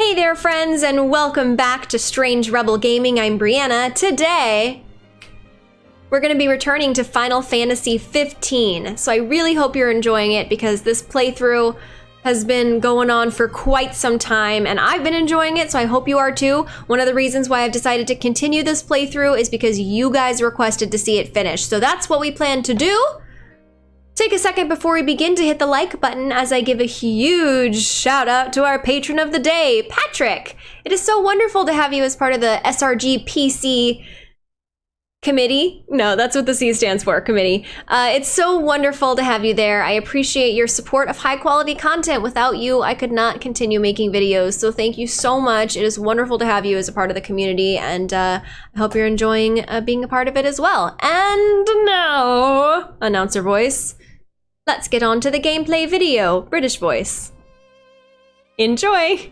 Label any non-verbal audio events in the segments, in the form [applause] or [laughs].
Hey there, friends, and welcome back to Strange Rebel Gaming. I'm Brianna. Today, we're going to be returning to Final Fantasy 15. So I really hope you're enjoying it because this playthrough has been going on for quite some time and I've been enjoying it, so I hope you are too. One of the reasons why I've decided to continue this playthrough is because you guys requested to see it finished. So that's what we plan to do. Take a second before we begin to hit the like button as I give a huge shout out to our patron of the day, Patrick. It is so wonderful to have you as part of the SRG PC committee. No, that's what the C stands for, committee. Uh, it's so wonderful to have you there. I appreciate your support of high quality content. Without you, I could not continue making videos. So thank you so much. It is wonderful to have you as a part of the community, and uh, I hope you're enjoying uh, being a part of it as well. And now, announcer voice. Let's get on to the gameplay video. British voice. Enjoy!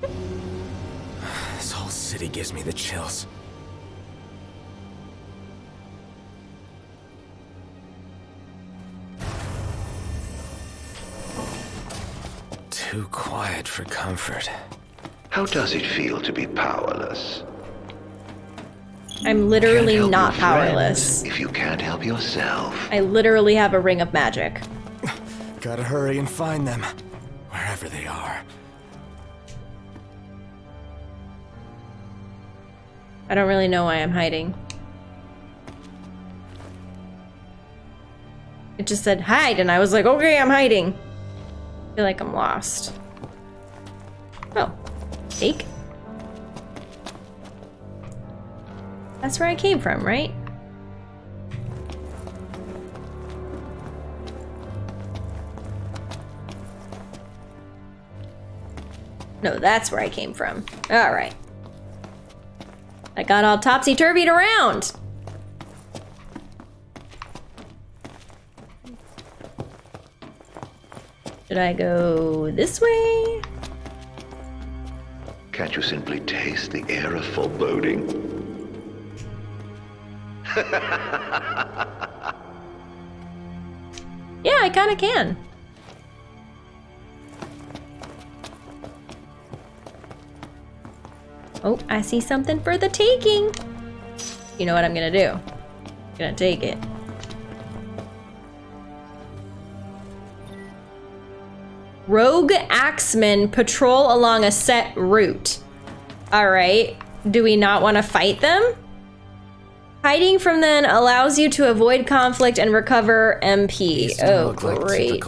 [sighs] This whole city gives me the chills. Too quiet for comfort. How does it feel to be powerless? I'm literally not powerless. If you can't help yourself. I literally have a ring of magic. [sighs] Gotta hurry and find them, wherever they are. I don't really know why I'm hiding. It just said hide, and I was like, okay, I'm hiding. I feel like I'm lost. Oh, take. That's where I came from, right? No, that's where I came from. All right. I got all topsy-turvied around. Should I go this way? Can't you simply taste the air of foreboding? [laughs] Yeah, I kind of can. Oh, I see something for the taking. You know what I'm gonna do? I'm gonna take it. Rogue Axemen patrol along a set route. Alright. Do we not want to fight them? Hiding from them allows you to avoid conflict and recover MP. Oh, like great.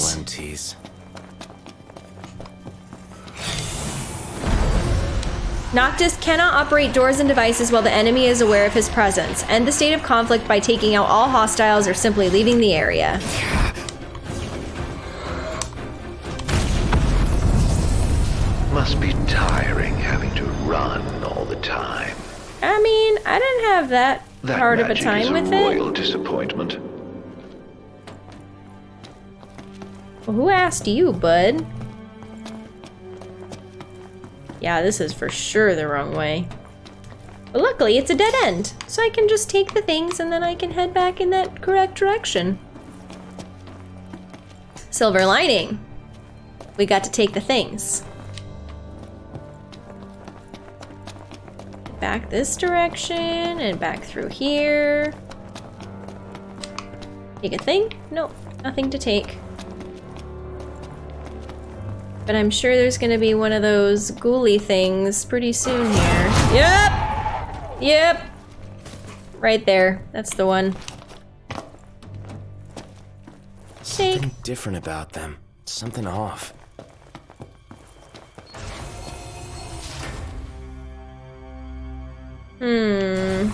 Noctis cannot operate doors and devices while the enemy is aware of his presence. End the state of conflict by taking out all hostiles or simply leaving the area. I didn't have that, That hard of a time a with it. royal disappointment. Well, who asked you, bud? Yeah, this is for sure the wrong way. But luckily, it's a dead end, so I can just take the things and then I can head back in that correct direction. Silver lining. We got to take the things. Back this direction and back through here. Take a thing? Nope, nothing to take. But I'm sure there's gonna be one of those ghouly things pretty soon here. Yep! Yep! Right there. That's the one. Take. Something different about them. Something off. Hmm.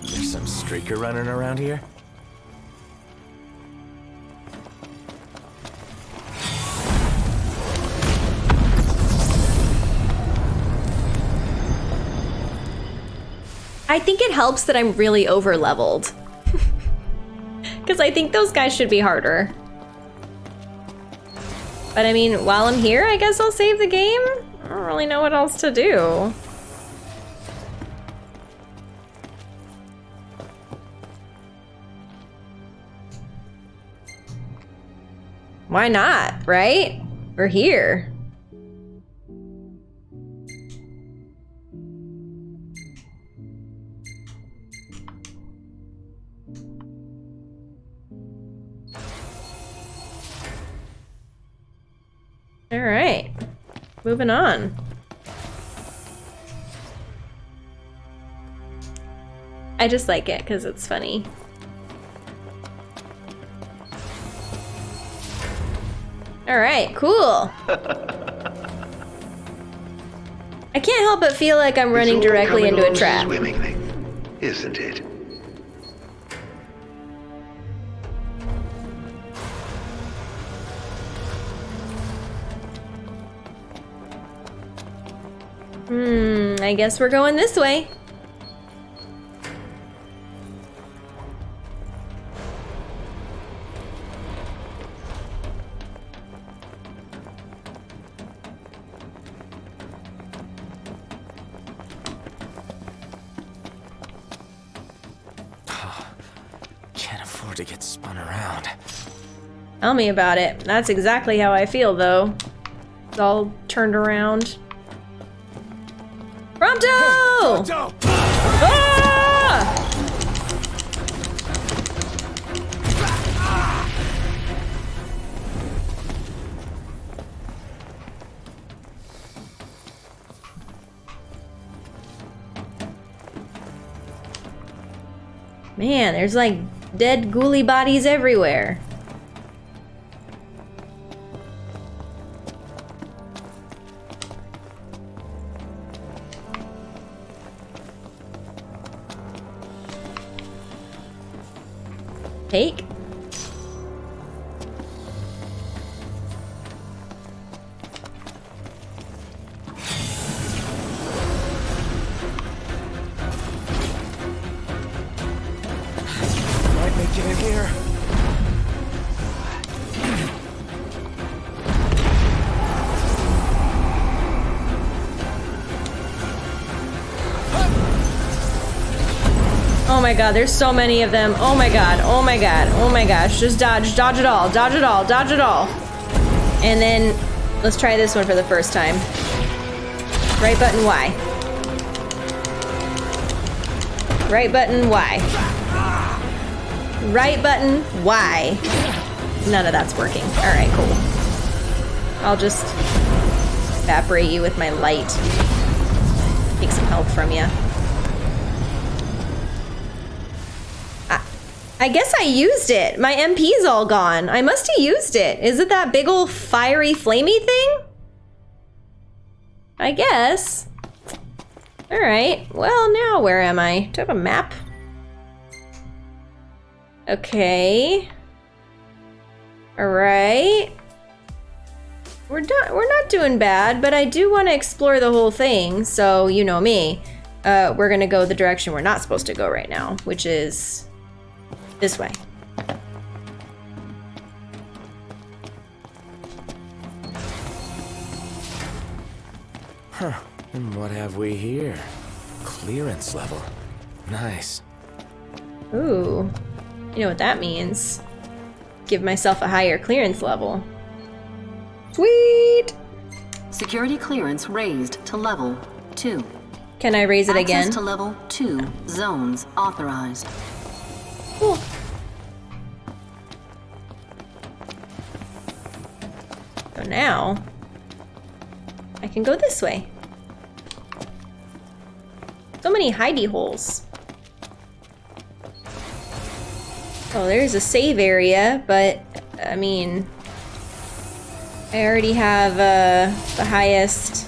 There's some streaker running around here. I think it helps that I'm really over leveled. Because [laughs] I think those guys should be harder. But I mean, while I'm here, I guess I'll save the game? I don't really know what else to do. Why not, right? We're here. Moving on. I just like it because it's funny. All right, cool. [laughs] I can't help but feel like I'm running directly into a trap. Isn't it? Hmm, I guess we're going this way. Can't afford to get spun around. Tell me about it. That's exactly how I feel, though. It's all turned around. Dope! Ah! Man, there's like dead ghouly bodies everywhere. Take. My god, there's so many of them. Oh my god, oh my god, oh my gosh. Just dodge, dodge it all, dodge it all, dodge it all. And then let's try this one for the first time. Right button Y. Right button Y. Right button Y. None of that's working. Alright, cool. I'll just evaporate you with my light. Take some help from you. I guess I used it. My MP's all gone. I must have used it. Is it that big ol' fiery flamey thing? I guess. Alright. Well, now where am I? Do I have a map? Okay. Alright. We're not we're not doing bad, but I do want to explore the whole thing, so you know me. Uh, we're gonna go the direction we're not supposed to go right now, which is this way. Huh. And what have we here? Clearance level. Nice. Ooh. You know what that means. Give myself a higher clearance level. Sweet! Security clearance raised to level 2. Can I raise it Access again? to level 2 zones authorized. Cool. Now, I can go this way. So many hidey holes. Oh, there's a save area, but I mean, I already have uh, the highest,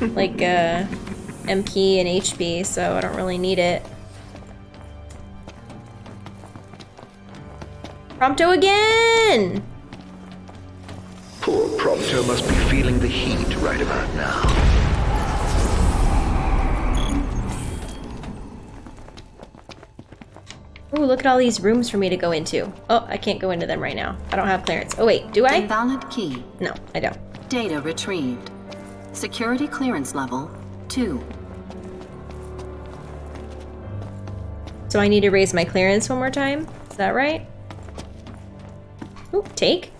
[laughs] like, uh, MP and HP, so I don't really need it. Prompto again! Poor Prompto must be feeling the heat right about now. Ooh, look at all these rooms for me to go into. Oh, I can't go into them right now. I don't have clearance. Oh wait, do I? Invalid key. No, I don't. Data retrieved. Security clearance level 2. So I need to raise my clearance one more time? Is that right? Ooh, take.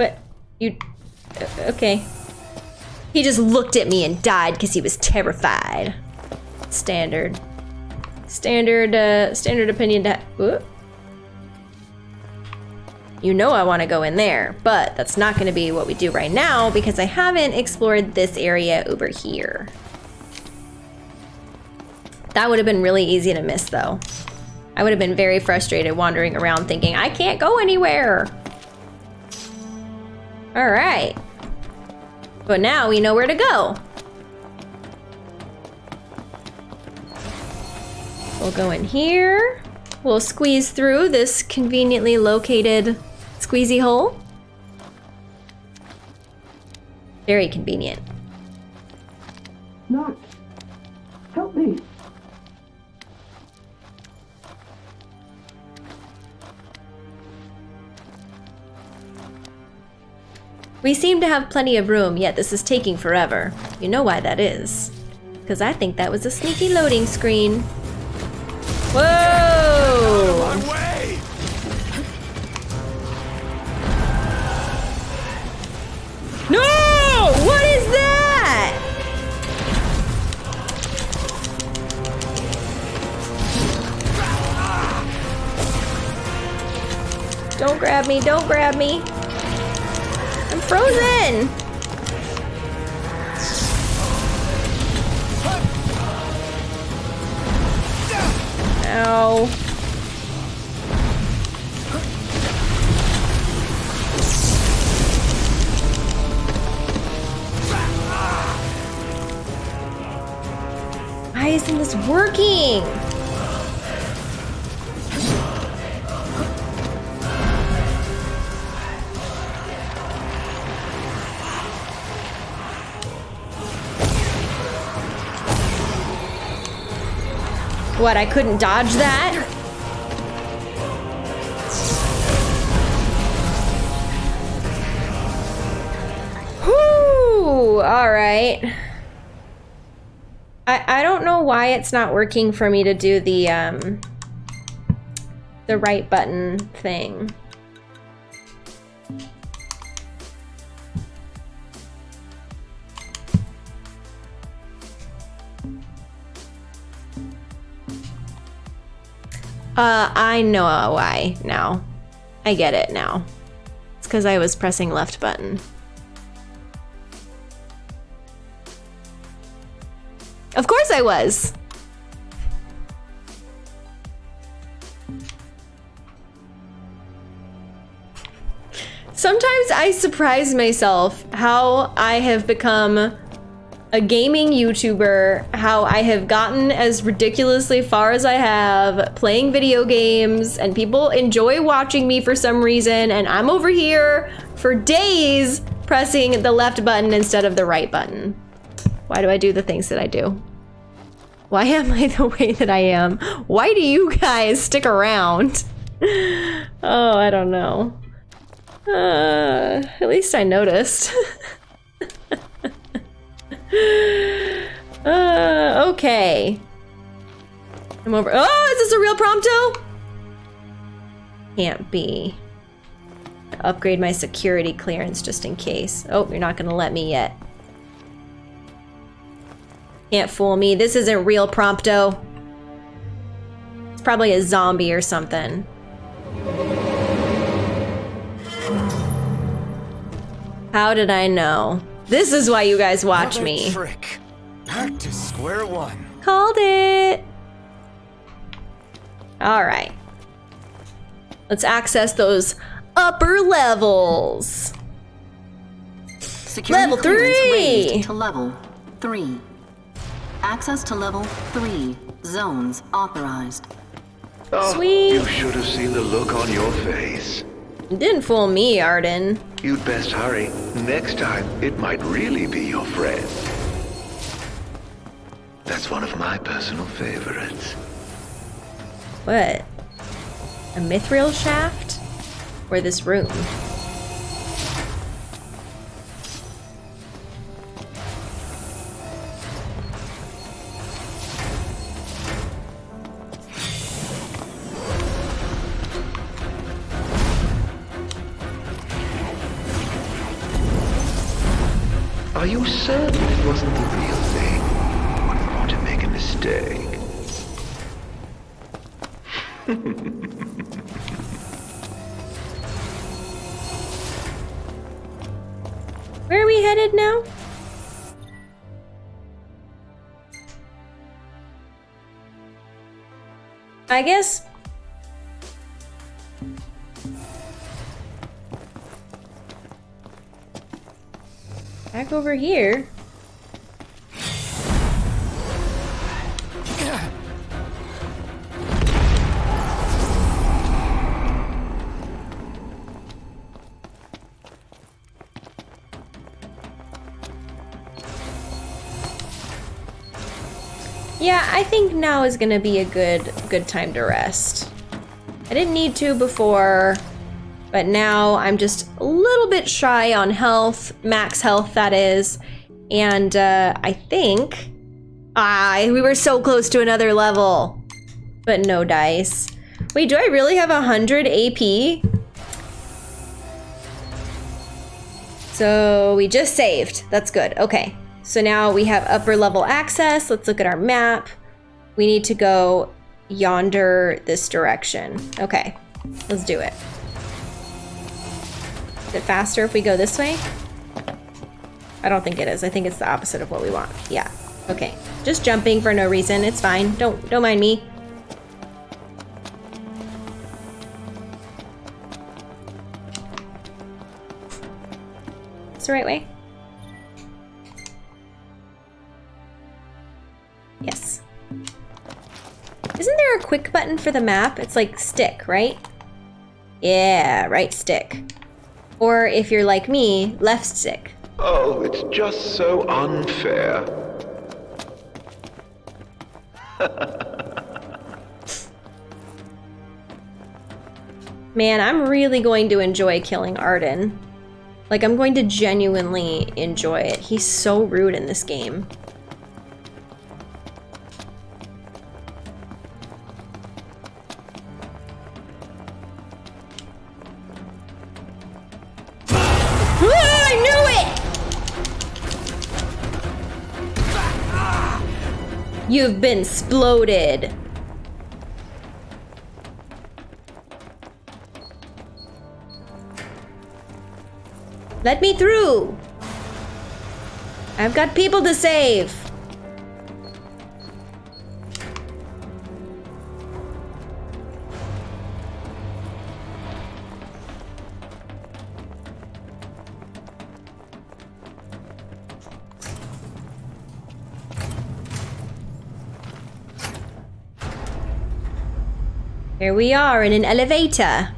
What? You. uh, Okay. He just looked at me and died because he was terrified. Standard. Standard, uh, standard opinion. You know I want to go in there, but that's not going to be what we do right now because I haven't explored this area over here. That would have been really easy to miss though. I would have been very frustrated wandering around thinking, I can't go anywhere. All right. But now we know where to go. We'll go in here. We'll squeeze through this conveniently located squeezy hole. Very convenient. Noct! We seem to have plenty of room, yet this is taking forever. You know why that is. Because I think that was a sneaky loading screen. Whoa! No! What is that? Don't grab me, don't grab me. Frozen. Ow. What, I couldn't dodge that? Whoo! Alright. I, I don't know why it's not working for me to do the, um, the right button thing. Uh, I know why now. I get it now. It's because I was pressing left button. Of course I was. Sometimes I surprise myself how I have become a gaming YouTuber, how I have gotten as ridiculously far as I have playing video games, and people enjoy watching me for some reason, and I'm over here for days pressing the left button instead of the right button. Why do I do the things that I do? Why am I [laughs] the way that I am? Why do you guys stick around? [laughs] Oh, I don't know. Uh, at least I noticed. [laughs] uh, okay. I'm over. Oh, is this a real prompto? Can't be. Upgrade my security clearance just in case. Oh, you're not gonna let me yet. Can't fool me. This isn't real prompto. It's probably a zombie or something. How did I know? This is why you guys watch Another me. Trick. Back to square one. Called it. All right. Let's access those upper levels. Security Level three. to level 3. Access to level 3. Zones authorized. Oh, Sweet. You should have seen the look on your face. Didn't fool me, Ardyn. You'd best hurry. Next time, it might really be your friend. That's one of my personal favorites. What? A mithril shaft? Or this room? I guess. Back over here. Yeah, I think now is gonna be a good good time to rest. I didn't need to before, but now I'm just a little bit shy on health, max health that is, and uh, I think ah we were so close to another level, but no dice. Wait, do I really have a hundred AP? So we just saved. That's good. Okay. So now we have upper level access. Let's look at our map. We need to go yonder this direction. Okay, let's do it. Is it faster if we go this way? I don't think it is. I think it's the opposite of what we want. Yeah. Okay. Just jumping for no reason. It's fine. Don't don't mind me. It's the right way. Yes. Isn't there a quick button for the map? It's like stick, right? Yeah, right stick. Or if you're like me, left stick. Oh, it's just so unfair. [laughs] Man, I'm really going to enjoy killing Ardyn. Like, I'm going to genuinely enjoy it. He's so rude in this game. You've been exploded. Let me through. I've got people to save. Here we are in an elevator.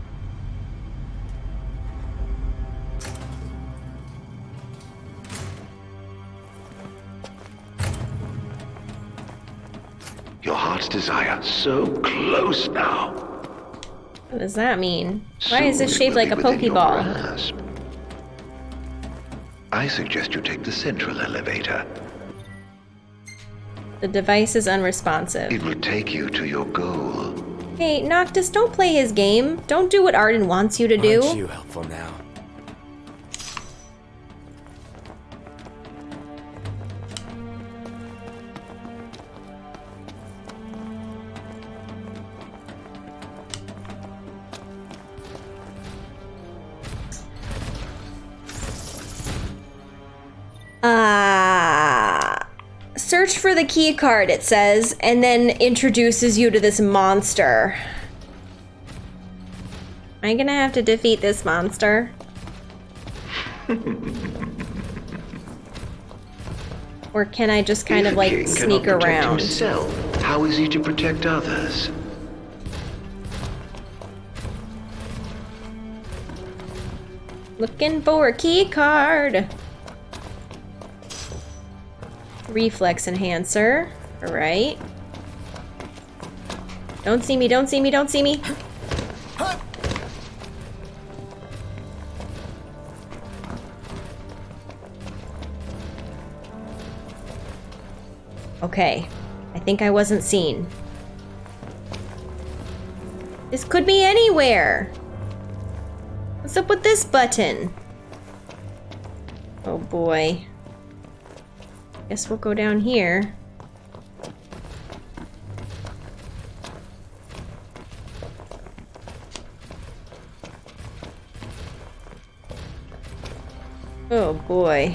Your heart's desire, so close now. What does that mean? Why is this it shaped like a be within your Pokeball? I suggest you take the central elevator. The device is unresponsive. It will take you to your goal. Hey, Noctis, don't play his game. Don't do what Ardyn wants you to do. Aren't you helpful now? The key card, it says, and then introduces you to this monster. Am I gonna have to defeat this monster? [laughs] or can I just kind If of like sneak around? Himself, how is he to protect others? Looking for a key card. Reflex enhancer. Alright. Don't see me, don't see me, don't see me. Okay. I think I wasn't seen. This could be anywhere. What's up with this button? Oh boy. Guess we'll go down here. Oh boy.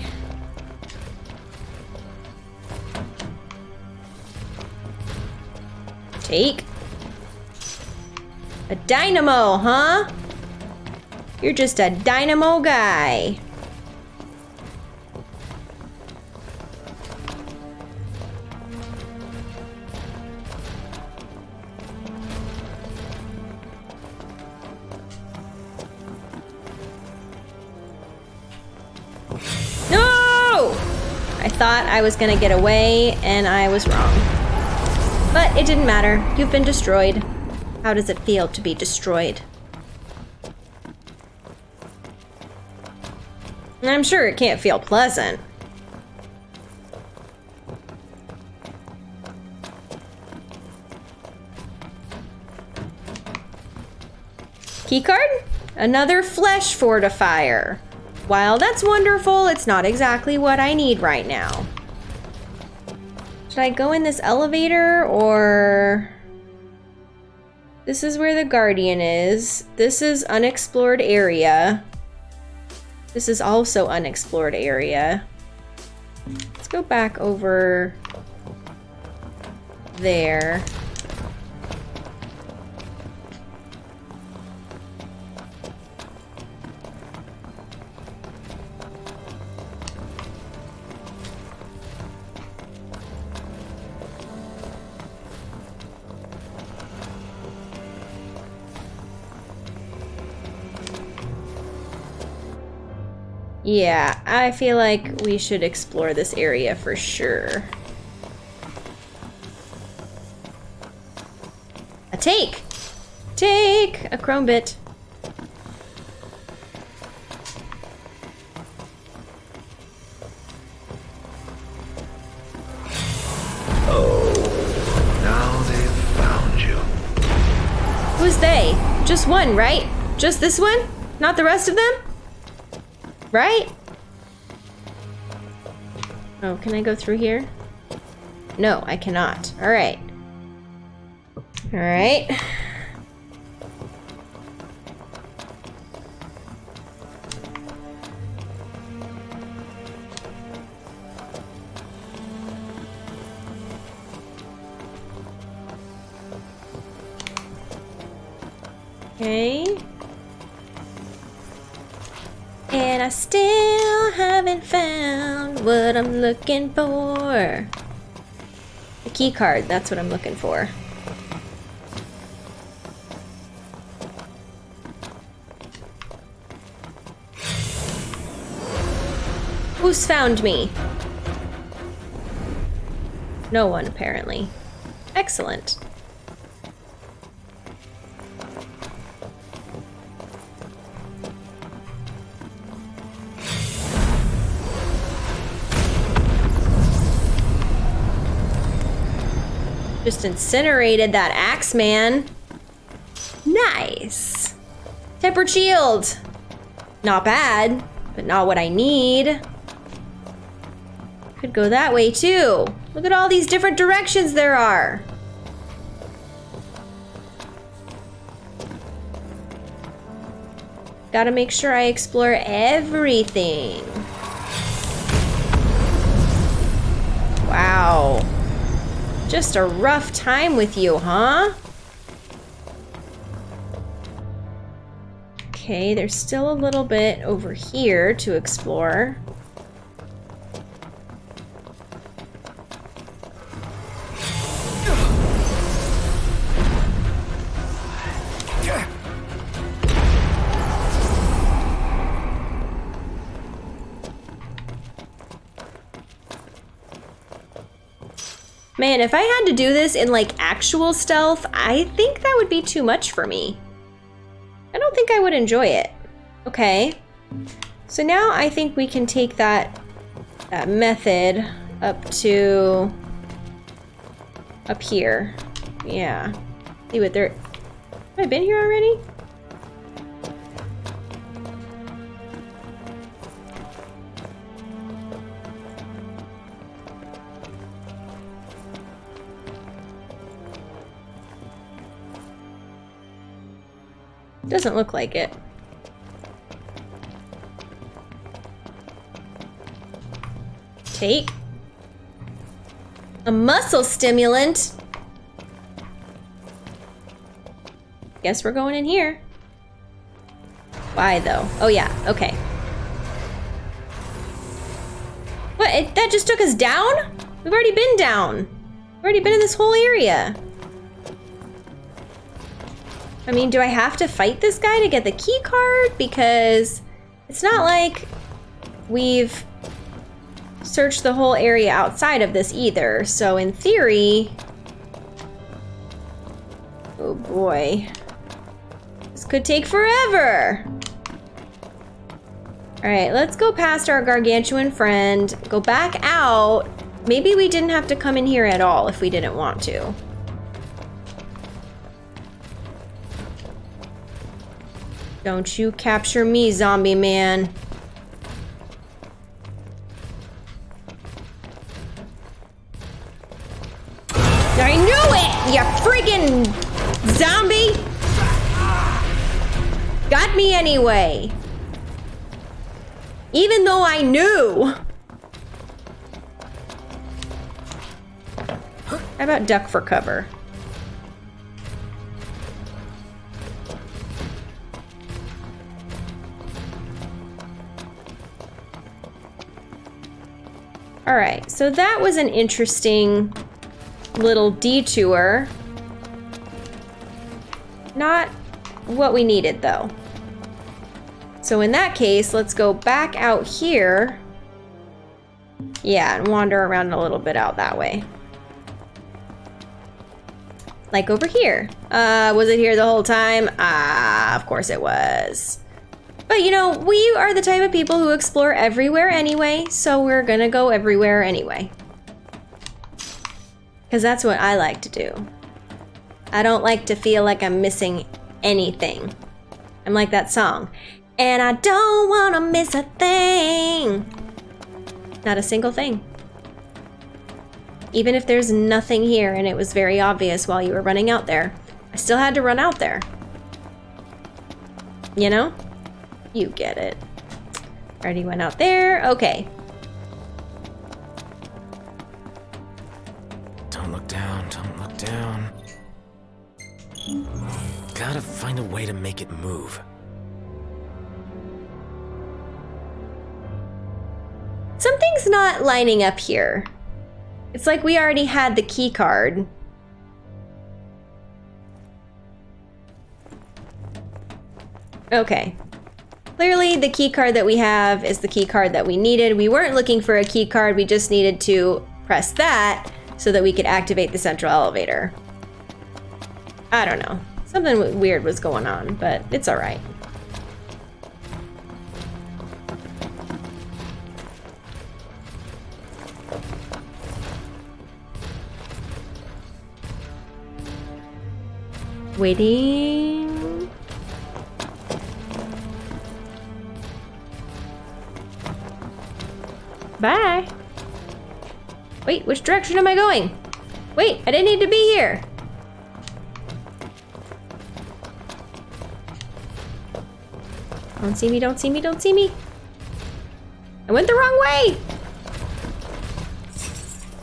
Take. A dynamo, huh? You're just a dynamo guy. I was gonna get away, and I was wrong. But it didn't matter. You've been destroyed. How does it feel to be destroyed? I'm sure it can't feel pleasant. Keycard? Another flesh fortifier. While that's wonderful, it's not exactly what I need right now. Should I go in this elevator or... This is where the Guardian is. This is unexplored area. This is also unexplored area. Let's go back over there. Yeah, I feel like we should explore this area for sure. A take! Take! A chrome bit. Oh, now they've found you. Who's they? Just one, right? Just this one? Not the rest of them? Right? Oh, can I go through here? No, I cannot. Alright. Alright. Okay. What I'm looking for. A key card, that's what I'm looking for. Who's found me? No one, apparently. Excellent. Just incinerated that axe man. Nice. Tempered shield. Not bad, but not what I need. Could go that way too. Look at all these different directions there are. Gotta make sure I explore everything. Just a rough time with you, huh? Okay, there's still a little bit over here to explore. Man, if I had to do this in like actual stealth, I think that would be too much for me. I don't think I would enjoy it. Okay. So now I think we can take that that method up to up here. Yeah. See what there Have I been here already? Doesn't look like it. Take. A muscle stimulant. Guess we're going in here. Why though? Oh yeah, okay. What, it, that just took us down? We've already been down. We've already been in this whole area. I mean, do I have to fight this guy to get the key card? Because it's not like we've searched the whole area outside of this either. So in theory... Oh boy. This could take forever. Alright, let's go past our gargantuan friend, go back out. Maybe we didn't have to come in here at all if we didn't want to. Don't you capture me, zombie man. I knew it, you friggin' zombie! Got me anyway. Even though I knew. How about duck for cover? All right, so that was an interesting little detour. Not what we needed though. So in that case, let's go back out here. Yeah, and wander around a little bit out that way. Like over here. Uh, was it here the whole time? Ah, of course it was. But you know, we are the type of people who explore everywhere anyway, so we're gonna go everywhere anyway. Because that's what I like to do. I don't like to feel like I'm missing anything. I'm like that song. And I don't want to miss a thing. Not a single thing. Even if there's nothing here and it was very obvious while you were running out there, I still had to run out there. You know? You get it. Already went out there. Okay. Don't look down, don't look down. Gotta find a way to make it move. Something's not lining up here. It's like we already had the key card. Okay. Clearly, the key card that we have is the key card that we needed. We weren't looking for a key card, we just needed to press that so that we could activate the central elevator. I don't know. Something weird was going on, but it's alright. Waiting. Bye. Wait, which direction am I going? Wait, I didn't need to be here. Don't see me, don't see me, don't see me. I went the wrong way.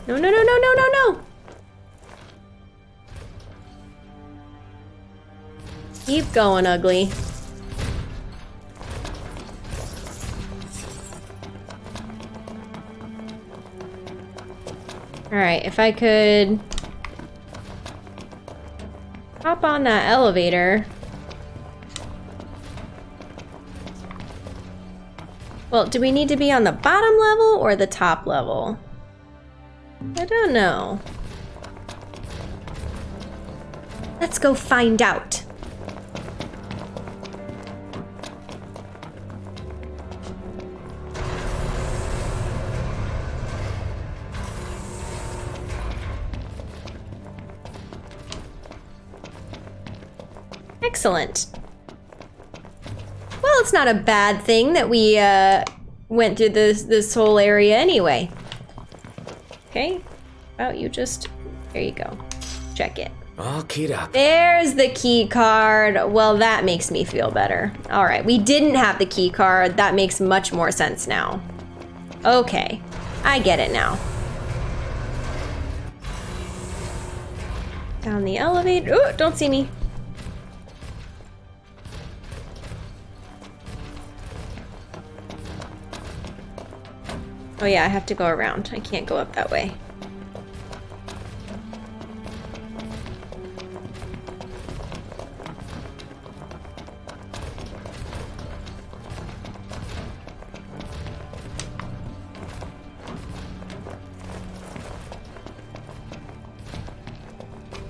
No, no, no, no, no, no, no. Keep going, ugly. Alright, if I could... Hop on that elevator. Well, do we need to be on the bottom level or the top level? I don't know. Let's go find out. Excellent. Well, it's not a bad thing that we uh, went through this this whole area anyway. Okay, about you just, there you go. Check it. All keyed up. There's the key card. Well, that makes me feel better. All right, we didn't have the key card. That makes much more sense now. Okay, I get it now. Down the elevator. Oh, don't see me. Oh yeah, I have to go around. I can't go up that way.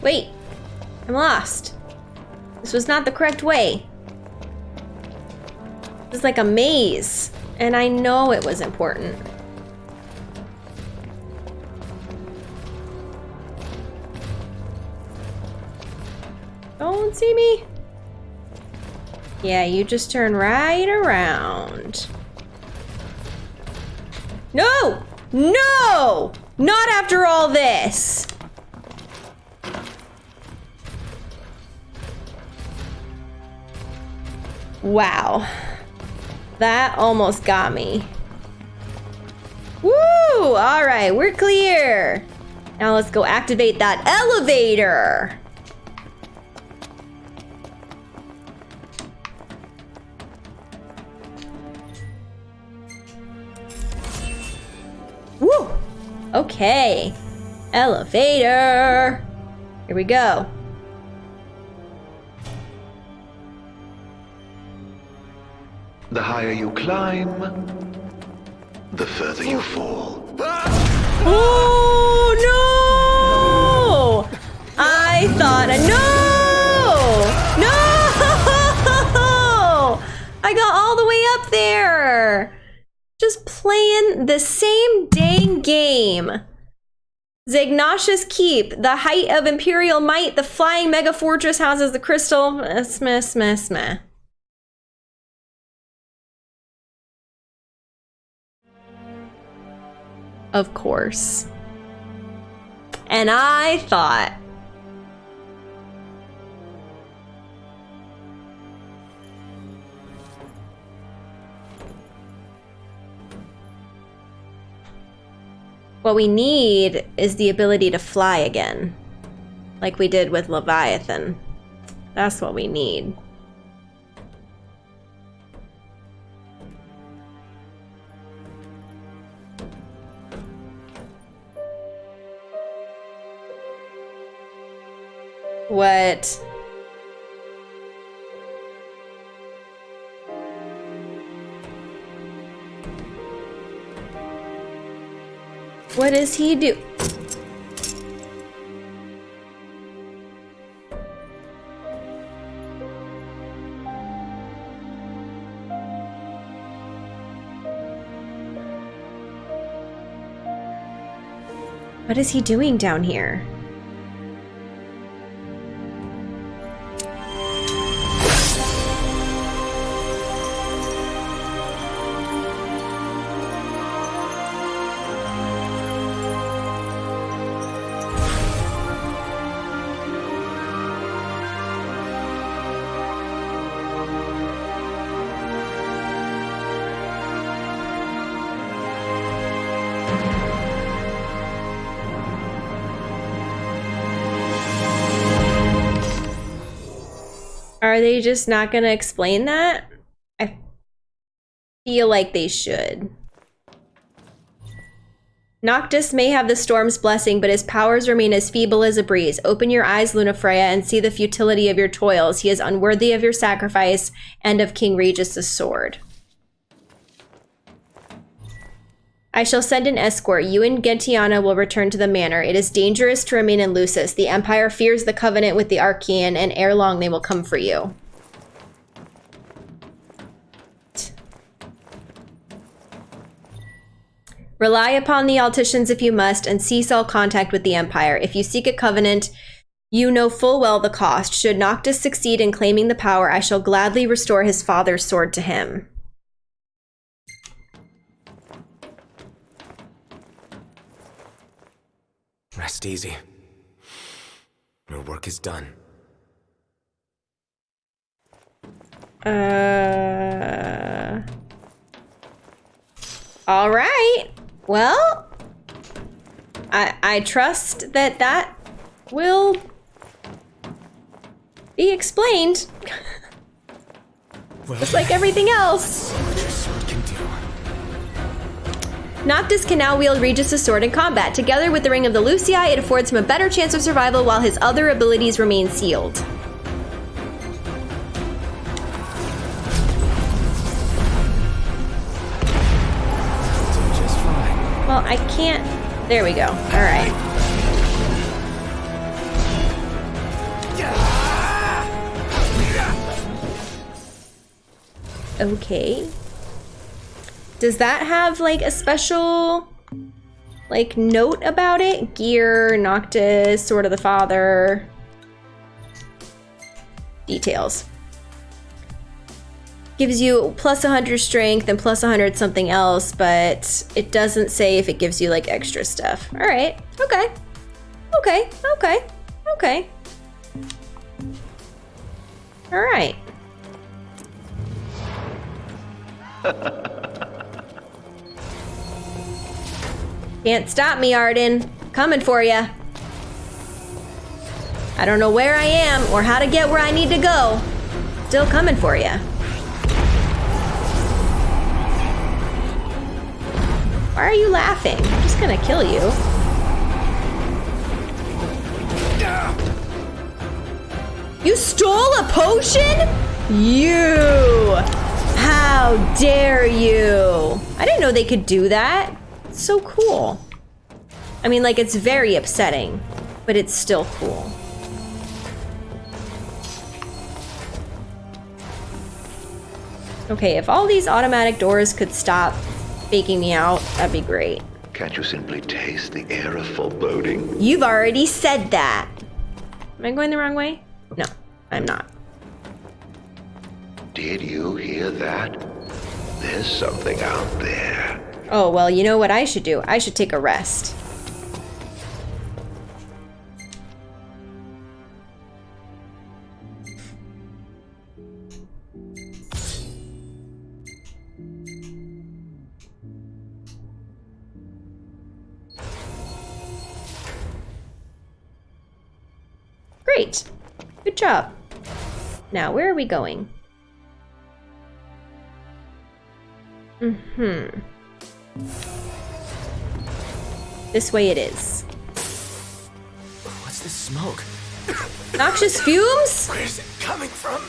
Wait, I'm lost. This was not the correct way. This is like a maze, and I know it was important. See me. Yeah, you just turn right around. No! No! Not after all this! Wow. That almost got me. Woo! All right, we're clear. Now let's go activate that elevator. Okay. Elevator. Here we go. The higher you climb, the further you fall. Oh no! I thought I no! No! [laughs] I got all the way up there. Just playing the same dang game. Zegnautus Keep, the height of Imperial might, the flying mega fortress houses the crystal. Smeh, smeh, smeh. Of course. And I thought. What we need is the ability to fly again. Like we did with Leviathan. That's what we need. What? What does he do? What is he doing down here? Are they just not going to explain that? I feel like they should. Noctis may have the storm's blessing, but his powers remain as feeble as a breeze. Open your eyes, Lunafreya, and see the futility of your toils. He is unworthy of your sacrifice and of King Regis' sword. I shall send an escort. You and Gentiana will return to the manor. It is dangerous to remain in Lucis. The Empire fears the covenant with the Archaean, and ere long they will come for you. Rely upon the Altissians if you must, and cease all contact with the Empire. If you seek a covenant, you know full well the cost. Should Noctis succeed in claiming the power, I shall gladly restore his father's sword to him. Rest easy. Your work is done. Uh. All right. Well, I I trust that that will be explained, [laughs] Well, just like everything else. Noctis can now wield Regis' sword in combat. Together with the Ring of the Lucii, it affords him a better chance of survival while his other abilities remain sealed. Well, I can't. There we go. All right. Okay. Does that have like a special like note about it? Gear, Noctis, Sword of the Father. Details. Gives you plus 100 strength and plus 100 something else, but it doesn't say if it gives you like extra stuff. All right. Okay. Okay. Okay. Okay. All right. [laughs] Can't stop me, Ardyn. Coming for ya. I don't know where I am or how to get where I need to go. Still coming for ya. Why are you laughing? I'm just gonna kill you. You stole a potion? You! How dare you! I didn't know they could do that. It's so cool. I mean, like, it's very upsetting, but it's still cool. Okay, if all these automatic doors could stop faking me out, that'd be great. Can't you simply taste the air of foreboding? You've already said that. Am I going the wrong way? No, I'm not. Did you hear that? There's something out there. Oh, well, you know what I should do? I should take a rest. Great. Good job. Now, where are we going? Mm-hmm. This way it is. What's this smoke? [coughs] Noxious fumes? Where's it coming from?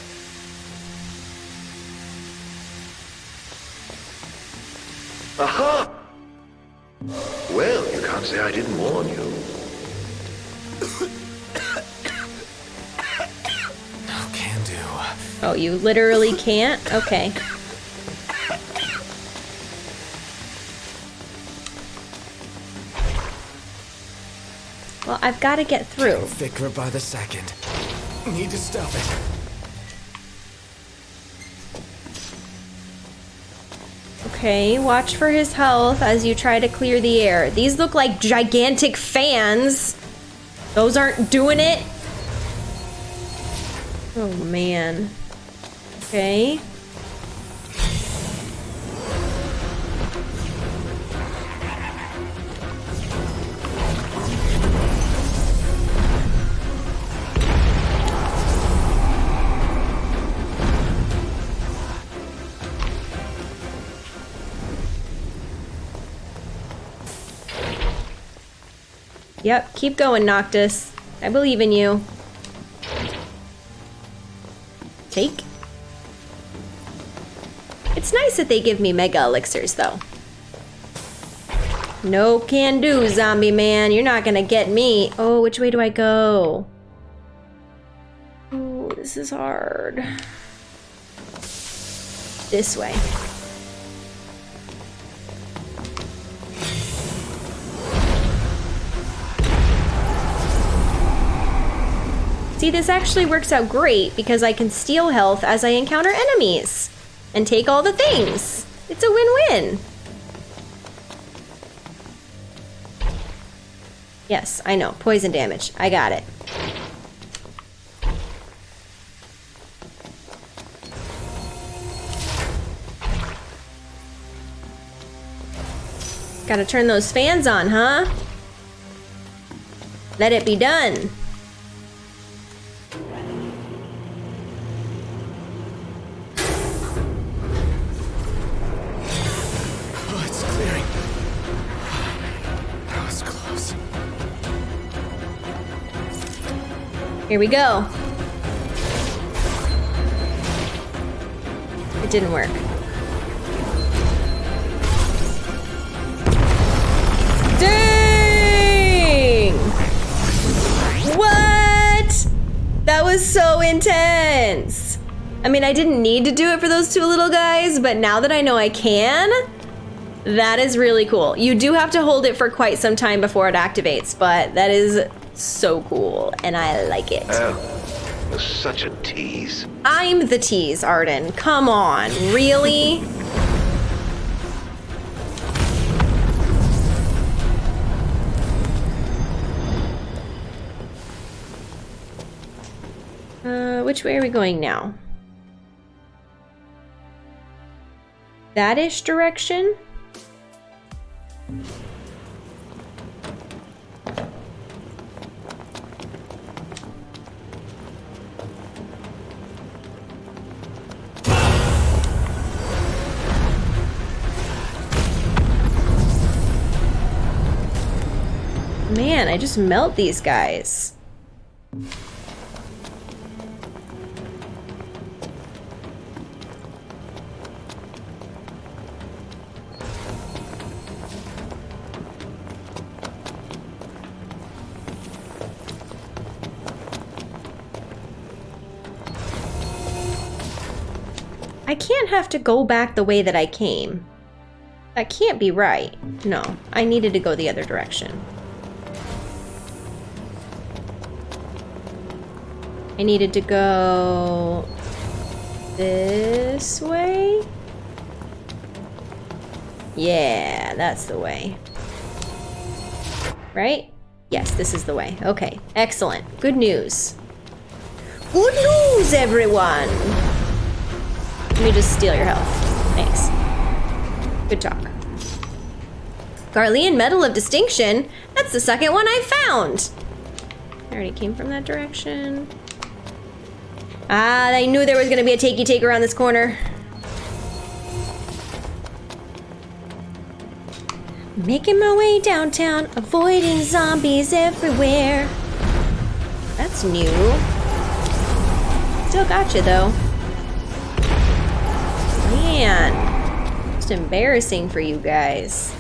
Aha! Well, you can't say I didn't warn you. [coughs] No can do. Oh, you literally can't? Okay. Well, I've got to get through. Thicker by the second. Need to stop it. Okay, watch for his health as you try to clear the air. These look like gigantic fans. Those aren't doing it. Oh, man. Okay. Yep, keep going, Noctis. I believe in you. Take. It's nice that they give me mega elixirs, though. No can do, zombie man. You're not gonna get me. Oh, which way do I go? Oh, this is hard. This way. See, this actually works out great because I can steal health as I encounter enemies and take all the things. It's a win-win. Yes, I know. Poison damage. I got it. Gotta turn those fans on, huh? Let it be done. Here we go. It didn't work. Dang! What? That was so intense. I mean, I didn't need to do it for those two little guys, but now that I know I can, that is really cool. You do have to hold it for quite some time before it activates, but that is so cool, and I like it. Oh, you're such a tease. I'm the tease, Ardyn. Come on, really? [laughs] Uh, which way are we going now? That-ish direction? Man, I just melt these guys. I can't have to go back the way that I came. That can't be right. No, I needed to go the other direction. I needed to go this way. Yeah, that's the way. Right? Yes, this is the way. Okay, excellent. Good news. Good news, everyone! Let me just steal your health. Thanks. Good talk. Garlean Medal of Distinction? That's the second one I found! I already came from that direction. Ah, I knew there was gonna be a takey take around this corner. Making my way downtown, avoiding zombies everywhere. That's new. Still got you though. Man, it's embarrassing for you guys.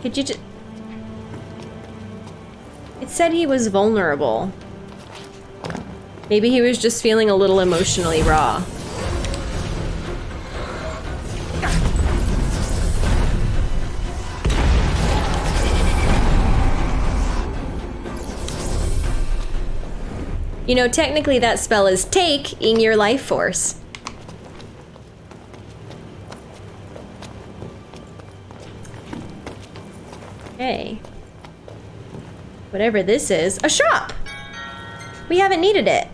Could you just... It said he was vulnerable. Maybe he was just feeling a little emotionally raw. You know, technically that spell is take in your life force. Okay. Whatever this is. A shop! We haven't needed it.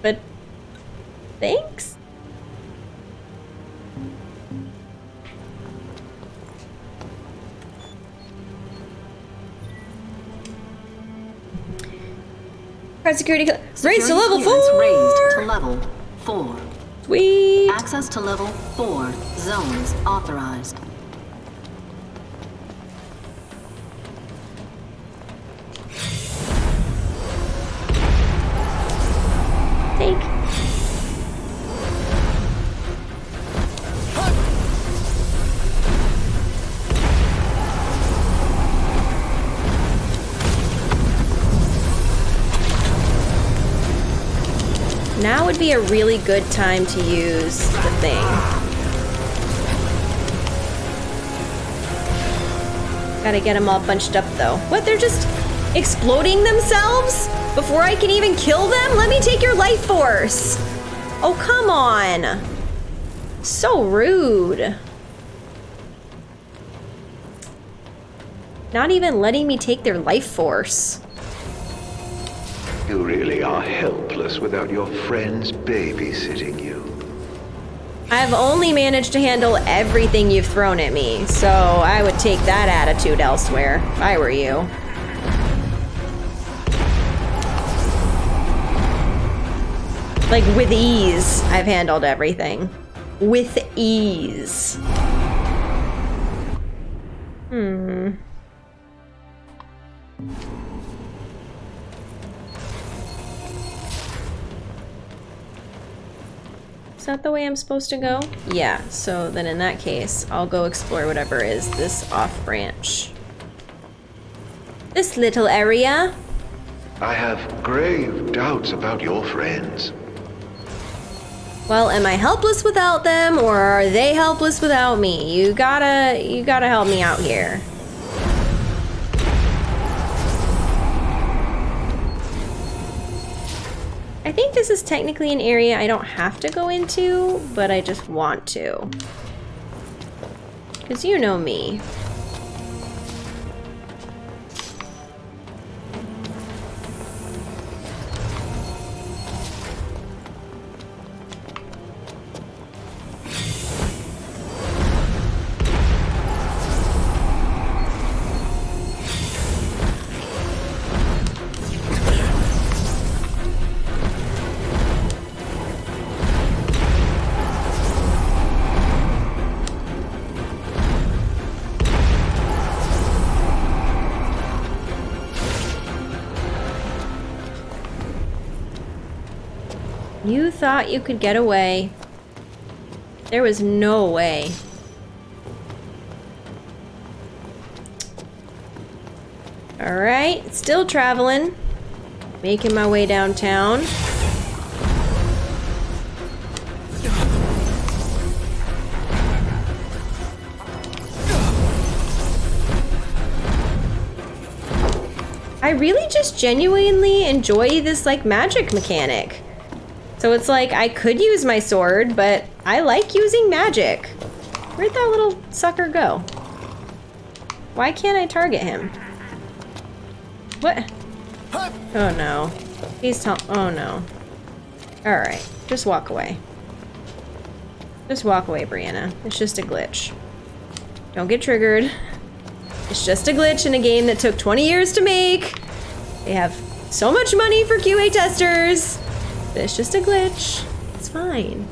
But... Thanks? Security... Raised to level 4! Raised to level 4. Sweet! Access to level 4 zones authorized. Be a really good time to use the thing. Gotta get them all bunched up though. What, they're just exploding themselves? Before I can even kill them? Let me take your life force! Oh, come on! So rude. Not even letting me take their life force. Are helpless without your friends babysitting you. I've only managed to handle everything you've thrown at me, so I would take that attitude elsewhere if I were you. Like, with ease, I've handled everything. With ease. Hmm. Is that the way I'm supposed to go? Yeah, so then in that case, I'll go explore whatever is this off branch. This little area. I have grave doubts about your friends. Well, am I helpless without them or are they helpless without me? You gotta, you gotta help me out here. I think this is technically an area I don't have to go into, but I just want to. Because you know me. Thought you could get away. There was no way. Alright, still traveling. Making my way downtown. I really just genuinely enjoy this like magic mechanic. So it's like I could use my sword, but I like using magic. Where'd that little sucker go? Why can't I target him? What? Oh no. He's oh no. Alright, just walk away. Just walk away, Brianna. It's just a glitch. Don't get triggered. It's just a glitch in a game that took 20 years to make. They have so much money for QA testers. It's just a glitch. It's fine.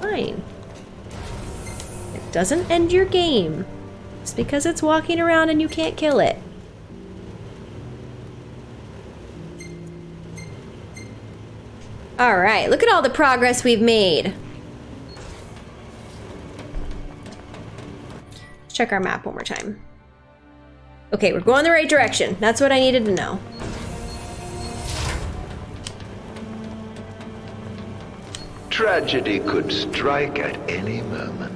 Fine. It doesn't end your game. Just because it's walking around and you can't kill it. Alright, look at all the progress we've made. Check our map one more time. Okay, we're going the right direction. That's what I needed to know. Tragedy could strike at any moment.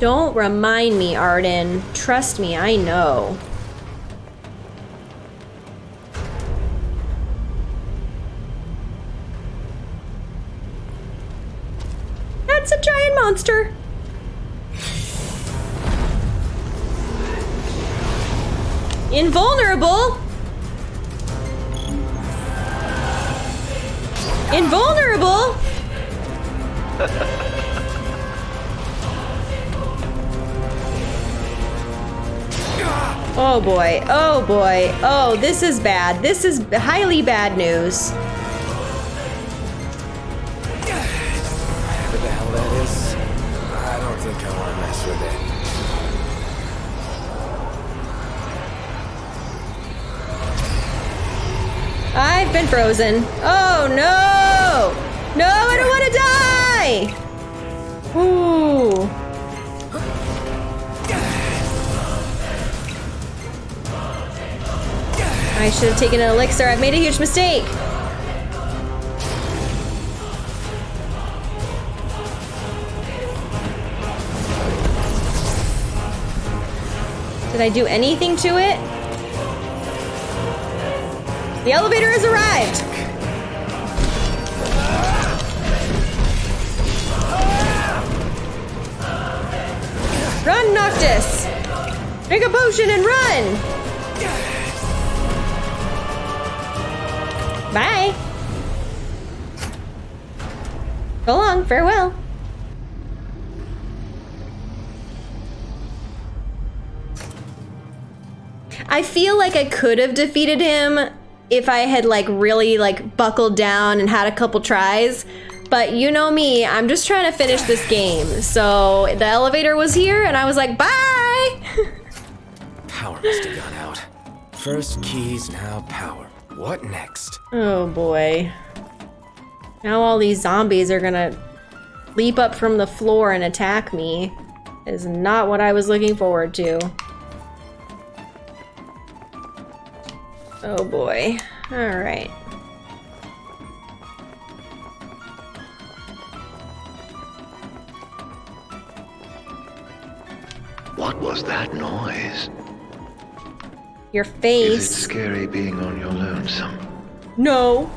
Don't remind me, Ardyn. Trust me, I know. That's a giant monster. Invulnerable. Invulnerable. Oh boy, oh boy, oh, this is bad. This is highly bad news. Whatever the hell that is, I don't think I want to mess with it. I've been frozen. Oh no! No, I don't want to die! Ooh. I should have taken an elixir. I've made a huge mistake. Did I do anything to it? The elevator has arrived. Run, Noctis! Drink a potion and run! Bye. Go long. Farewell. I feel like I could have defeated him if I had like really like buckled down and had a couple tries. But you know me, I'm just trying to finish this game. So the elevator was here and I was like, bye! [laughs] Power must have gone out. First keys, now power. What next? oh boy. Now all these zombies are gonna leap up from the floor and attack me. Is not what I was looking forward to. Oh boy. Alright. What was that noise? Your face. Is it scary being on your lonesome? No.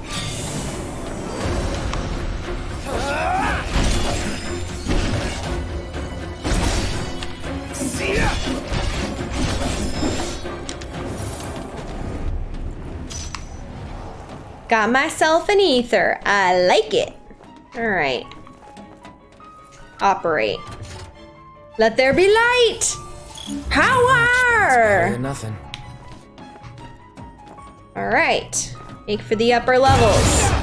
Got myself an ether. I like it. All right. Operate. Let there be light. Power. nothing. All right. Make for the upper levels.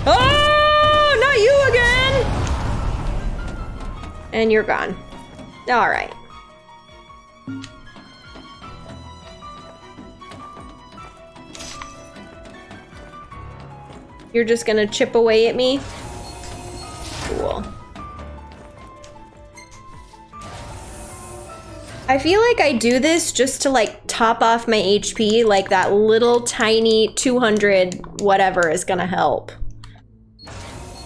Oh, not you again. And you're gone. All right. You're just gonna chip away at me? Cool. I feel like I do this just to like top off my HP, like that little tiny 200 whatever is gonna help.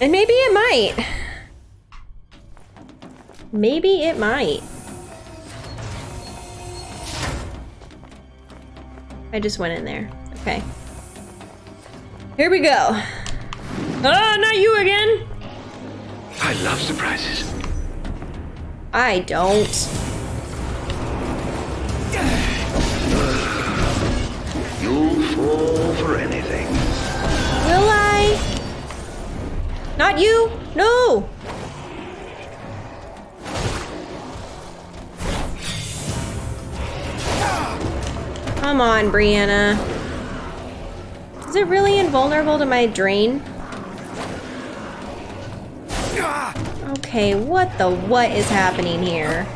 And maybe it might. Maybe it might. I just went in there. Okay. Here we go. Oh, not you again! I love surprises. I don't. You'll fall for anything. Will I? Not you? No! Come on, Brianna. Is it really invulnerable to my drain? Okay, what the what is happening here?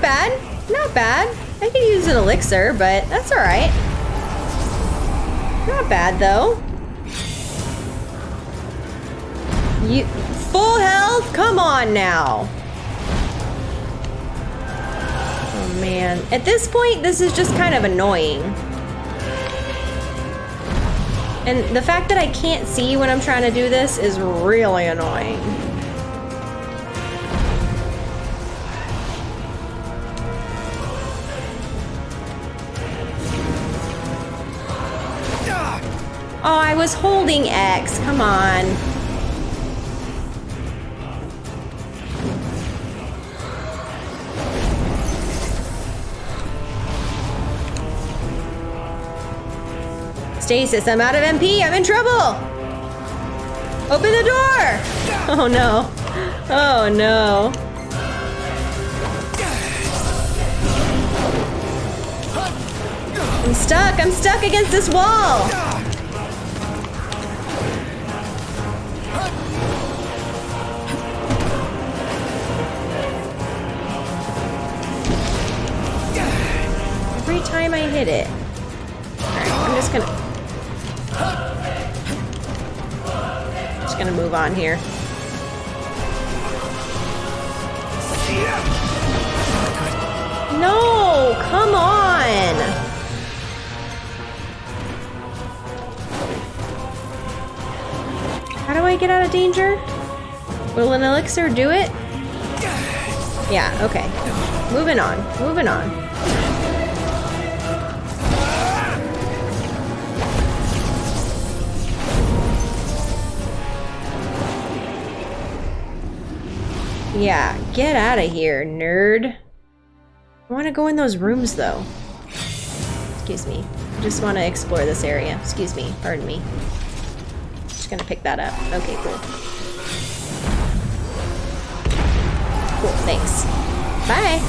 Not bad. Not bad. I could use an elixir, but that's alright. Not bad though. You full health? Come on now. Oh man. At this point, this is just kind of annoying. And the fact that I can't see when I'm trying to do this is really annoying. Was holding X. Come on. Stasis, I'm out of MP. I'm in trouble. Open the door. [laughs] Oh no. Oh no. I'm stuck. I'm stuck against this wall. time I hit it. Alright, I'm just gonna... Just gonna move on here. No! Come on! How do I get out of danger? Will an elixir do it? Yeah, okay. Moving on, moving on. Yeah, get out of here, nerd. I want to go in those rooms, though. Excuse me. I just want to explore this area. Excuse me. Pardon me. Just gonna pick that up. Okay, cool. Cool, thanks. Bye.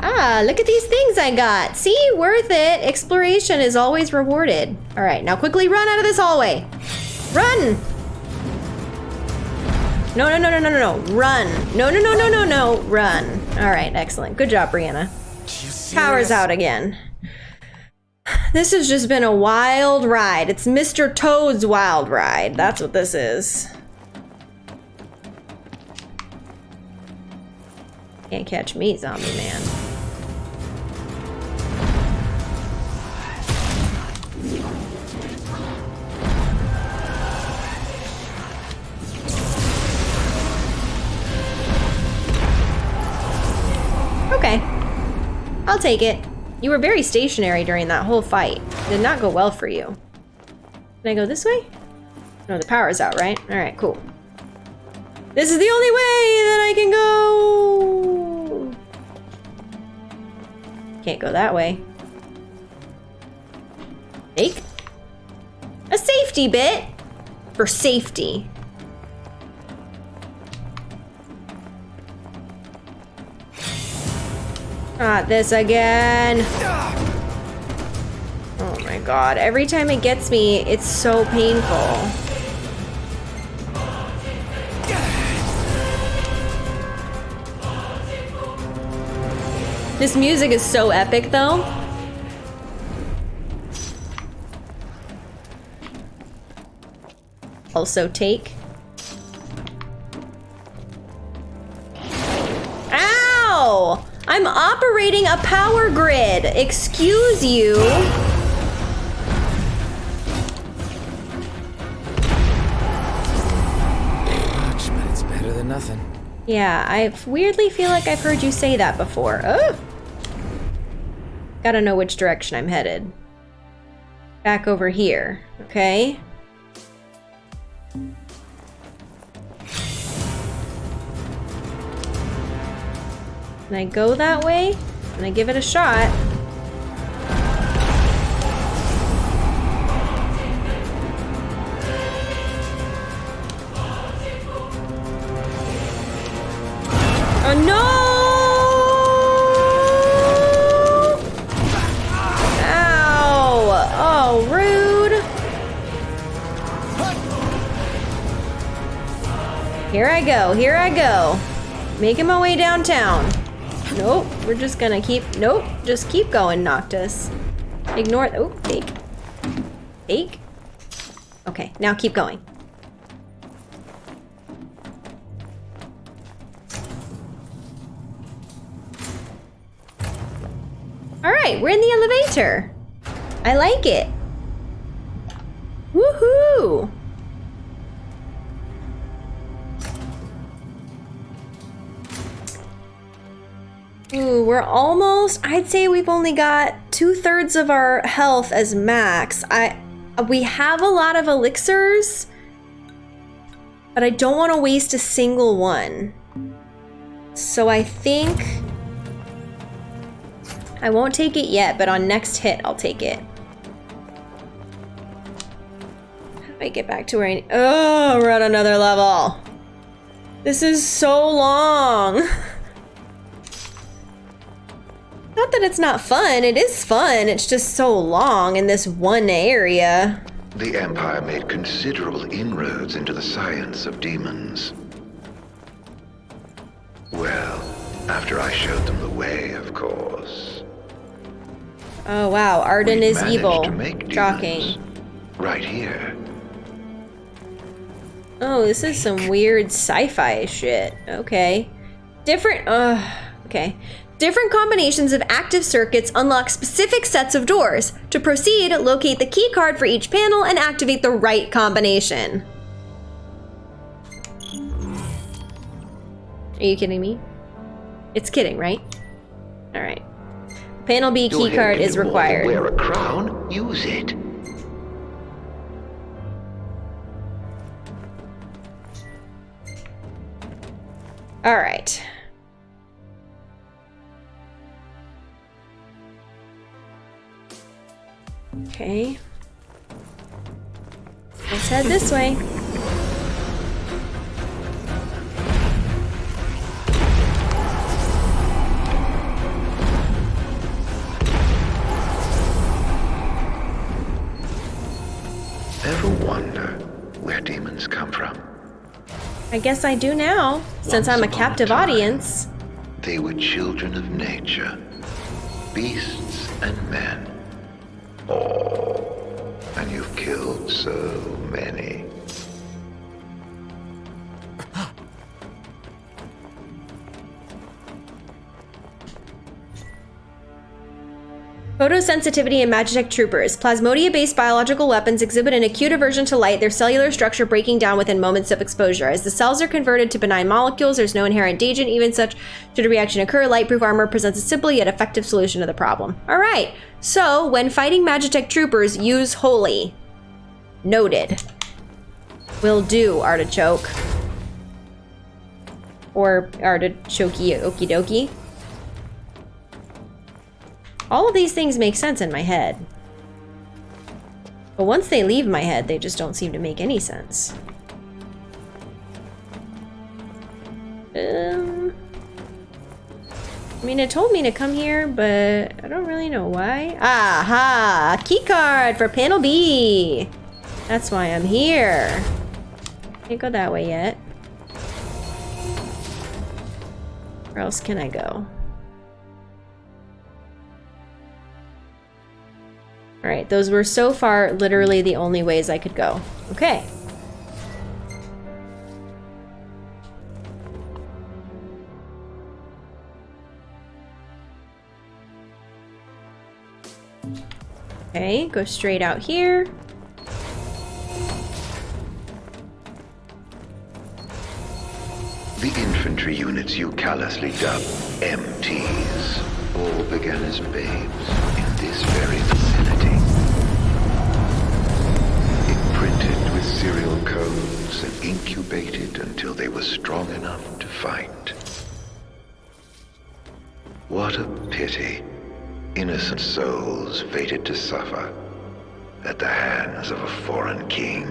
Ah, look at these things I got. See, worth it. Exploration is always rewarded. All right, now quickly run out of this hallway. Run! No, no, no, no, no, no, no. Run. No, no, no, no, no, no. Run. All right, excellent. Good job, Brianna. Power's out again. This has just been a wild ride. It's Mr. Toad's wild ride. That's what this is. Can't catch me, zombie man. I'll take it. You were very stationary during that whole fight. Did not go well for you. Can I go this way? No, the power's out, right? Alright, cool. This is the only way that I can go! Can't go that way. Take? A safety bit? For safety. Not this again. Oh my god. Every time it gets me, it's so painful. This music is so epic though. Also take. Ow! I'm operating a power grid. Excuse you. But it's better than nothing. Yeah, I weirdly feel like I've heard you say that before. Oh! Gotta know which direction I'm headed. Back over here, okay? Can I go that way? and I give it a shot? Oh no! Ow! Oh, rude! Here I go, here I go. Making my way downtown. Nope, we're just gonna keep, nope, just keep going, Noctis. Ignore, oh, fake. Fake? Okay, now keep going. All right, we're in the elevator. I like it. Woohoo! Ooh, we're almost, I'd say we've only got two thirds of our health as max. I, we have a lot of elixirs, but I don't want to waste a single one. So I think I won't take it yet, but on next hit, I'll take it. How do I get back to where I Oh, we're at another level. This is so long. [laughs] Not that it's not fun, it is fun. It's just so long in this one area. The Empire made considerable inroads into the science of demons. Well, after I showed them the way, of course. Oh wow, Ardyn is evil. Shocking. Right here. Oh, this is some weird sci-fi shit. Okay. Different uh okay. Different combinations of active circuits unlock specific sets of doors. To proceed, locate the key card for each panel and activate the right combination. Are you kidding me? It's kidding, right? All right. Panel B key card is can more than required. Wear a crown. Use it. All right. Okay. Let's head this way. Ever wonder where demons come from? I guess I do now, since Once I'm a upon a captive time. audience. They were children of nature, beasts and men. And you've killed so many. Photosensitivity in Magitech troopers. Plasmodia-based biological weapons exhibit an acute aversion to light, their cellular structure breaking down within moments of exposure. As the cells are converted to benign molecules, there's no inherent danger. Even such should a reaction occur, lightproof armor presents a simple yet effective solution to the problem. All right. So when fighting Magitech troopers, use holy. Noted. Will do, artichoke. Or artichokey okie dokie. All of these things make sense in my head. But once they leave my head, they just don't seem to make any sense. Um, I mean, it told me to come here, but I don't really know why. Aha! Key card for panel B! That's why I'm here. Can't go that way yet. Where else can I go? Alright, those were so far literally the only ways I could go. Okay. Okay, go straight out here. The infantry units you callously dub MTs all began as babes in this very serial codes and incubated until they were strong enough to fight. What a pity. Innocent souls fated to suffer at the hands of a foreign king.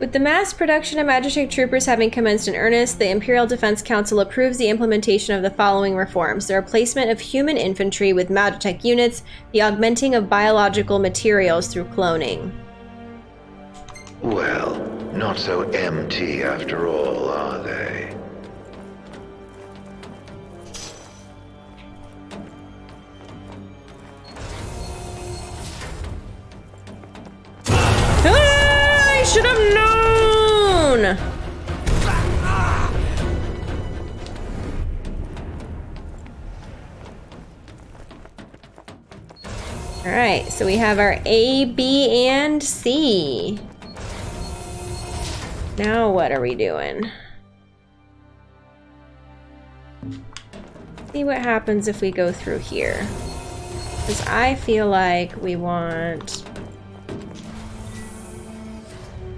With the mass production of Magitech troopers having commenced in earnest, the Imperial Defense Council approves the implementation of the following reforms the replacement of human infantry with Magitech units, the augmenting of biological materials through cloning. Well, not so empty after all, are they? Ah, I should have known! Alright, so we have our A, B, and C. Now what are we doing? See what happens if we go through here. Because I feel like we want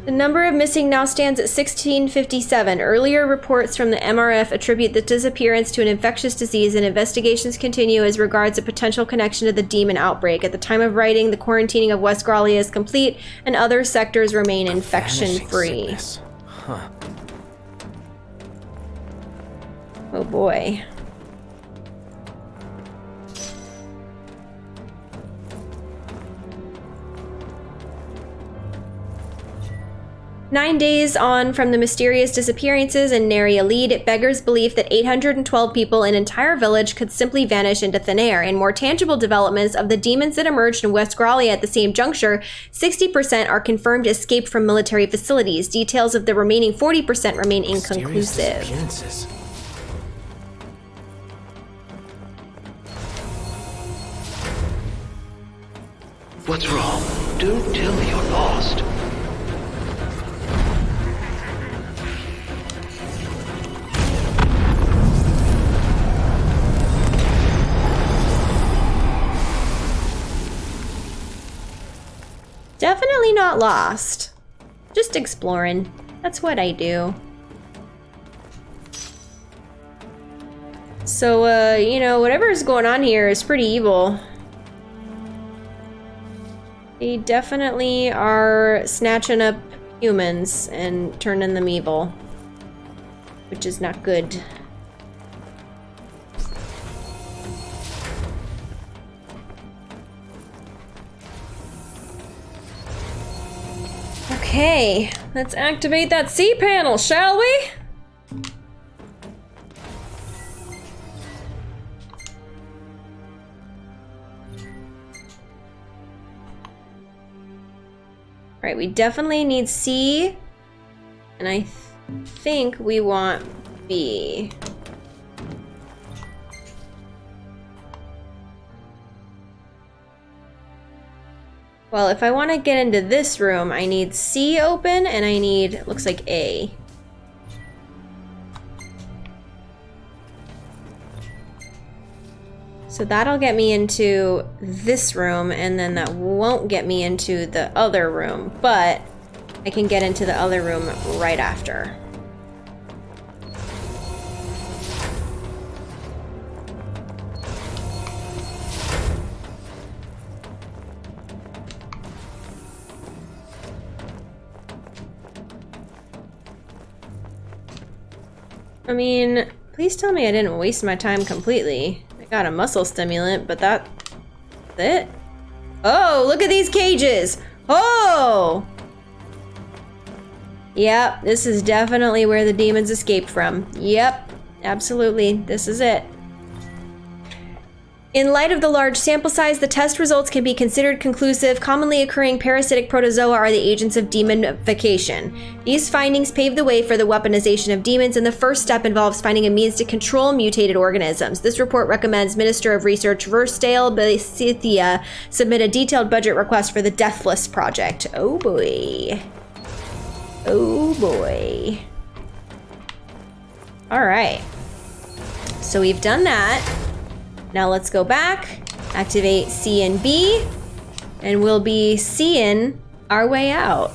the number of missing now stands at 1657. Earlier reports from the MRF attribute the disappearance to an infectious disease, and investigations continue as regards a potential connection to the demon outbreak. At the time of writing, the quarantining of West Gralea is complete, and other sectors remain infection Vanishing free. sickness. Huh. Oh boy. Nine days on from the mysterious disappearances and nary a lead, it beggars belief that 812 people in an entire village could simply vanish into thin air. In more tangible developments of the demons that emerged in West Gralea at the same juncture, 60% are confirmed escaped from military facilities. Details of the remaining 40% remain inconclusive. What's wrong? Don't tell me you're lost. Definitely not lost. Just exploring. That's what I do. So, uh, you know, whatever's going on here is pretty evil. They definitely are snatching up humans and turning them evil. Which is not good. Okay, let's activate that C panel, shall we? Right, we definitely need C, and I th think we want B. Well, if I want to get into this room, I need C open and I need, looks like A. So that'll get me into this room and then that won't get me into the other room, but I can get into the other room right after. I mean, please tell me I didn't waste my time completely. I got a muscle stimulant, but that... That's it? Oh, look at these cages! Oh! Yep, this is definitely where the demons escaped from. Yep, absolutely, this is it. In light of the large sample size, the test results can be considered conclusive. Commonly occurring parasitic protozoa are the agents of demonification. These findings pave the way for the weaponization of demons, and the first step involves finding a means to control mutated organisms. This report recommends Minister of Research Verstael Besithia submit a detailed budget request for the Deathless Project. Oh boy. Oh boy. All right. So we've done that. Now let's go back, activate C and B, and we'll be seeing our way out.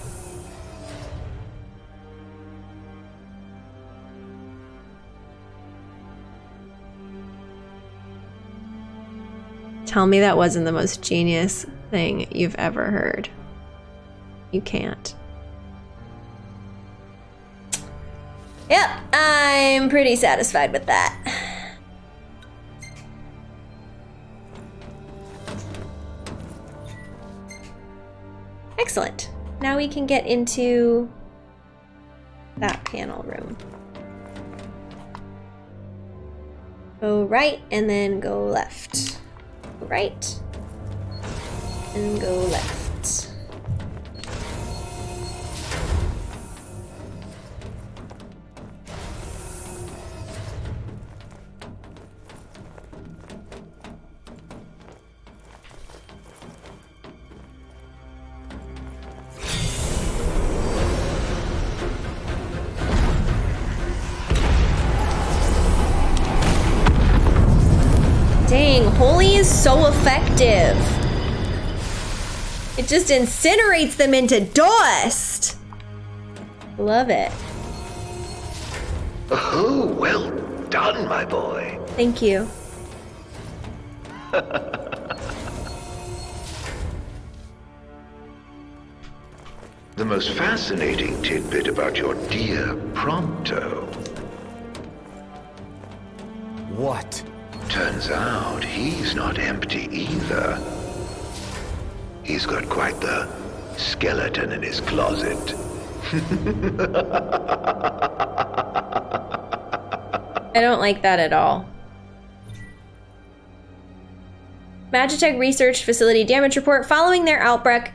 Tell me that wasn't the most genius thing you've ever heard. You can't. Yep, I'm pretty satisfied with that. Excellent. Now we can get into that panel room. Go right and then go left. Go right and go left. Just incinerates them into dust. Love it. Oh, well done, my boy. Thank you. [laughs] The most fascinating tidbit about your dear Prompto. What? Turns out he's not empty either. He's got quite the skeleton in his closet. I don't like that at all. Magitech Research Facility damage report. Following their outbreak,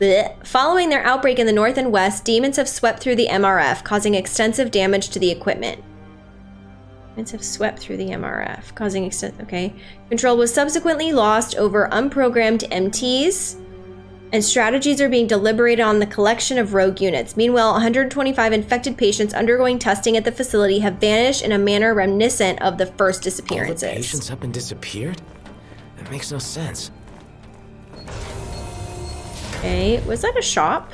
bleh. following their outbreak in the north and west, demons have swept through the MRF, causing extensive damage to the equipment. Have swept through the MRF, causing extent. Okay, control was subsequently lost over unprogrammed MTs. and strategies are being deliberated on the collection of rogue units. Meanwhile, 125 infected patients undergoing testing at the facility have vanished in a manner reminiscent of the first All the disappearances. patients have been disappeared? That makes no sense. Okay, was that a shop?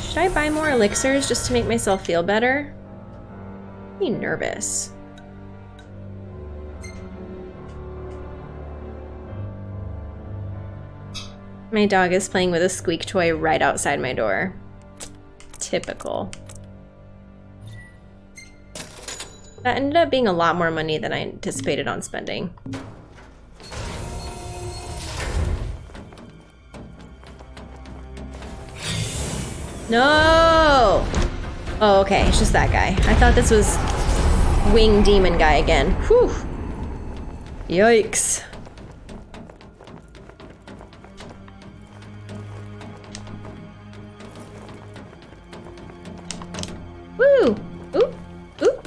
Should I buy more elixirs just to make myself feel better? I'm nervous. My dog is playing with a squeak toy right outside my door. Typical. That ended up being a lot more money than I anticipated on spending. No! Oh, okay, it's just that guy. I thought this was Wing Demon guy again. Whew. Yikes. Woo! Ooh! Ooh!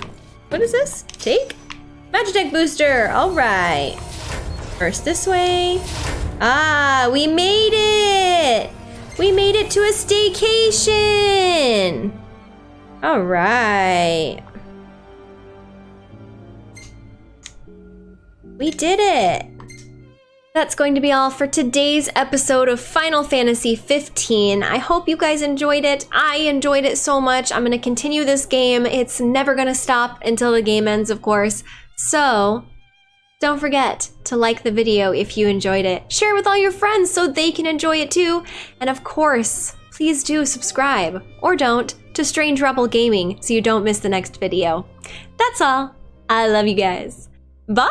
What is this? Take? Magic Magitech booster! Alright. First this way. Ah, we made it! We made it to a staycation! Alright. We did it! That's going to be all for today's episode of Final Fantasy 15. I hope you guys enjoyed it. I enjoyed it so much. I'm going to continue this game. It's never going to stop until the game ends, of course. So, don't forget to like the video if you enjoyed it. Share it with all your friends so they can enjoy it too. And of course, please do subscribe, or don't, to Strange Rebel Gaming so you don't miss the next video. That's all. I love you guys. Bye!